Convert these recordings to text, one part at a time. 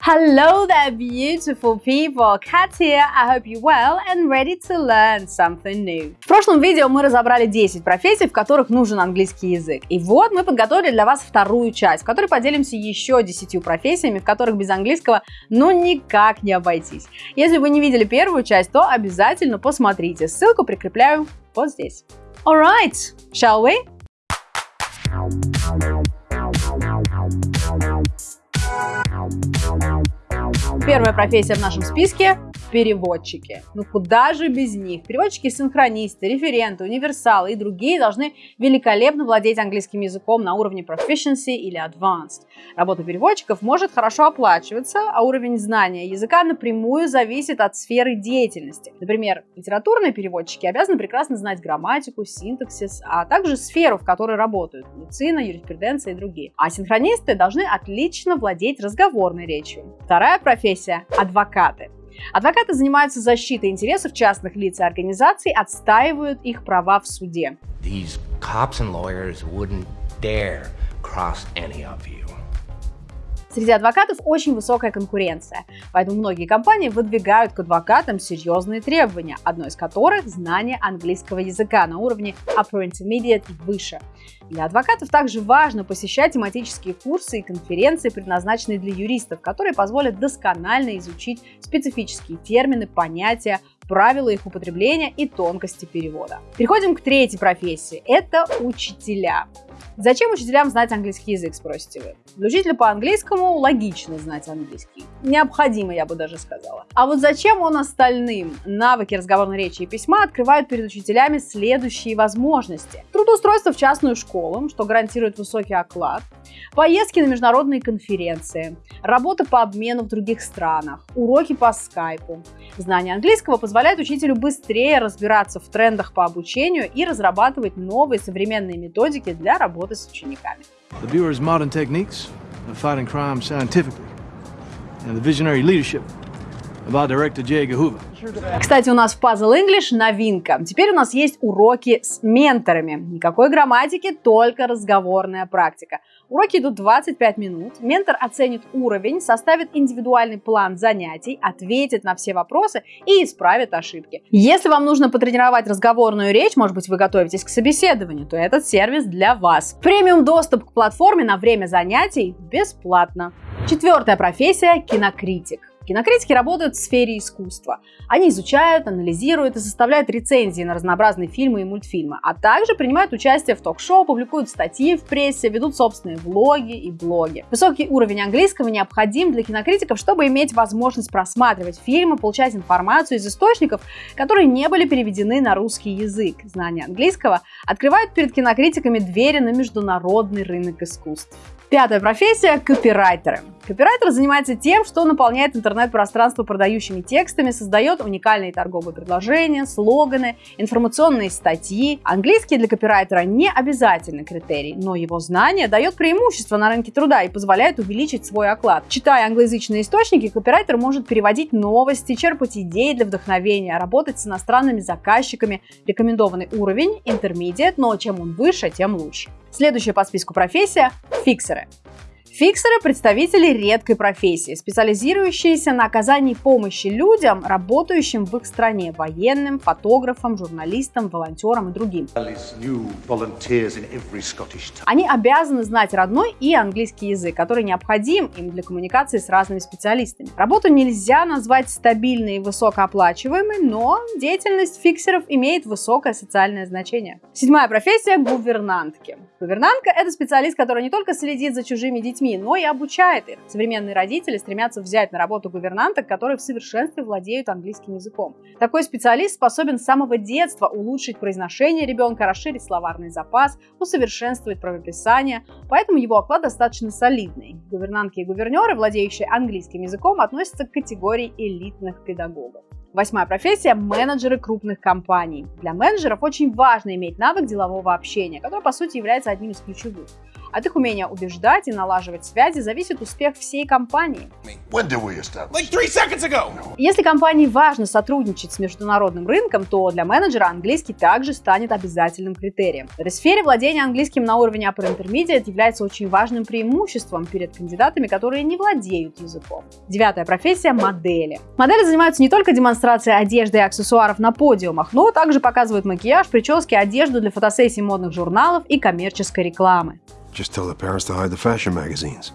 Hello there, beautiful people! Kat here. I hope you're well and ready to learn something new. В прошлом видео мы разобрали 10 профессий, в которых нужен английский язык. И вот мы подготовили для вас вторую часть, в которой поделимся еще 10 профессиями, в которых без английского ну никак не обойтись. Если вы не видели первую часть, то обязательно посмотрите. Ссылку прикрепляю вот здесь. Alright, shall we? Первая профессия в нашем списке переводчики. Ну куда же без них? Переводчики-синхронисты, референты, универсалы и другие должны великолепно владеть английским языком на уровне proficiency или advanced. Работа переводчиков может хорошо оплачиваться, а уровень знания языка напрямую зависит от сферы деятельности. Например, литературные переводчики обязаны прекрасно знать грамматику, синтаксис, а также сферу, в которой работают – медицина, юриспруденция и другие. А синхронисты должны отлично владеть разговорной речью. Вторая профессия – адвокаты. Адвокаты занимаются защитой интересов частных лиц и организаций, отстаивают их права в суде. These cops and lawyers wouldn't dare cross any of you. Среди адвокатов очень высокая конкуренция, поэтому многие компании выдвигают к адвокатам серьезные требования, одно из которых – знание английского языка на уровне Upper Intermediate и выше. Для адвокатов также важно посещать тематические курсы и конференции, предназначенные для юристов, которые позволят досконально изучить специфические термины, понятия, правила их употребления и тонкости перевода. Переходим к третьей профессии – это учителя. Зачем учителям знать английский язык, спросите вы? Для учителя по английскому логично знать английский. Необходимо, я бы даже сказала. А вот зачем он остальным? Навыки разговорной речи и письма открывают перед учителями следующие возможности. Трудоустройство в частную школу, что гарантирует высокий оклад, поездки на международные конференции, работа по обмену в других странах, уроки по скайпу. Знание английского позволяет учителю быстрее разбираться в трендах по обучению и разрабатывать новые современные методики для работы The viewer's modern techniques of fighting crime scientifically and the visionary leadership кстати, у нас в Puzzle English новинка. Теперь у нас есть уроки с менторами. Никакой грамматики, только разговорная практика. Уроки идут 25 минут. Ментор оценит уровень, составит индивидуальный план занятий, ответит на все вопросы и исправит ошибки. Если вам нужно потренировать разговорную речь, может быть, вы готовитесь к собеседованию, то этот сервис для вас. Премиум доступ к платформе на время занятий бесплатно. Четвертая профессия – кинокритик. Кинокритики работают в сфере искусства. Они изучают, анализируют и составляют рецензии на разнообразные фильмы и мультфильмы, а также принимают участие в ток-шоу, публикуют статьи в прессе, ведут собственные влоги и блоги. Высокий уровень английского необходим для кинокритиков, чтобы иметь возможность просматривать фильмы, получать информацию из источников, которые не были переведены на русский язык. Знание английского открывает перед кинокритиками двери на международный рынок искусств. Пятая профессия – копирайтеры. Копирайтер занимается тем, что наполняет интернет-пространство продающими текстами, создает уникальные торговые предложения, слоганы, информационные статьи. Английский для копирайтера не обязательный критерий, но его знание дает преимущество на рынке труда и позволяет увеличить свой оклад. Читая англоязычные источники, копирайтер может переводить новости, черпать идеи для вдохновения, работать с иностранными заказчиками. Рекомендованный уровень – intermediate, но чем он выше, тем лучше. Следующая по списку профессия – фиксеры. Фиксеры – представители редкой профессии, специализирующиеся на оказании помощи людям, работающим в их стране – военным, фотографам, журналистам, волонтерам и другим. Они обязаны знать родной и английский язык, который необходим им для коммуникации с разными специалистами. Работу нельзя назвать стабильной и высокооплачиваемой, но деятельность фиксеров имеет высокое социальное значение. Седьмая профессия – гувернантки. Гувернантка – это специалист, который не только следит за чужими детьми, детьми, но и обучает их. Современные родители стремятся взять на работу гувернанток, которые в совершенстве владеют английским языком. Такой специалист способен с самого детства улучшить произношение ребенка, расширить словарный запас, усовершенствовать правописание, поэтому его оклад достаточно солидный. Гувернантки и гувернеры, владеющие английским языком, относятся к категории элитных педагогов. Восьмая профессия – менеджеры крупных компаний. Для менеджеров очень важно иметь навык делового общения, который, по сути, является одним из ключевых. От их умения убеждать и налаживать связи зависит успех всей компании. Если компании важно сотрудничать с международным рынком, то для менеджера английский также станет обязательным критерием. В этой сфере владение английским на уровне Upper Intermediate является очень важным преимуществом перед кандидатами, которые не владеют языком. Девятая профессия – модели. Модели занимаются не только демонстрацией одежды и аксессуаров на подиумах, но также показывают макияж, прически, одежду для фотосессий модных журналов и коммерческой рекламы. Just tell the parents to hide the fashion magazines.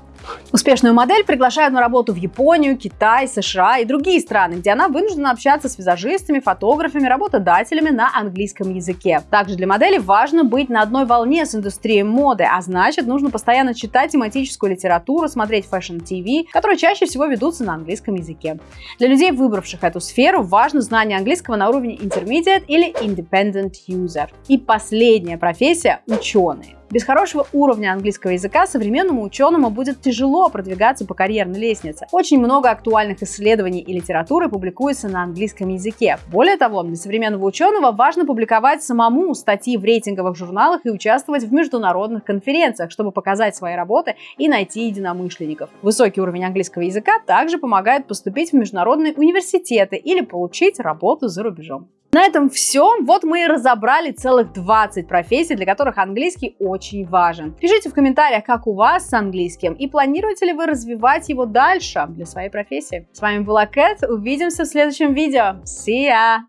Успешную модель приглашают на работу в Японию, Китай, США и другие страны, где она вынуждена общаться с визажистами, фотографами, работодателями на английском языке. Также для модели важно быть на одной волне с индустрией моды, а значит нужно постоянно читать тематическую литературу, смотреть Fashion TV, которые чаще всего ведутся на английском языке. Для людей, выбравших эту сферу, важно знание английского на уровне Intermediate или Independent User. И последняя профессия – ученые. Без хорошего уровня английского языка современному ученому будет тяжело продвигаться по карьерной лестнице. Очень много актуальных исследований и литературы публикуется на английском языке. Более того, для современного ученого важно публиковать самому статьи в рейтинговых журналах и участвовать в международных конференциях, чтобы показать свои работы и найти единомышленников. Высокий уровень английского языка также помогает поступить в международные университеты или получить работу за рубежом. На этом все. Вот мы и разобрали целых 20 профессий, для которых английский очень важен. Пишите в комментариях, как у вас с английским и планируете ли вы развивать его дальше для своей профессии. С вами была Кэт. Увидимся в следующем видео. See ya!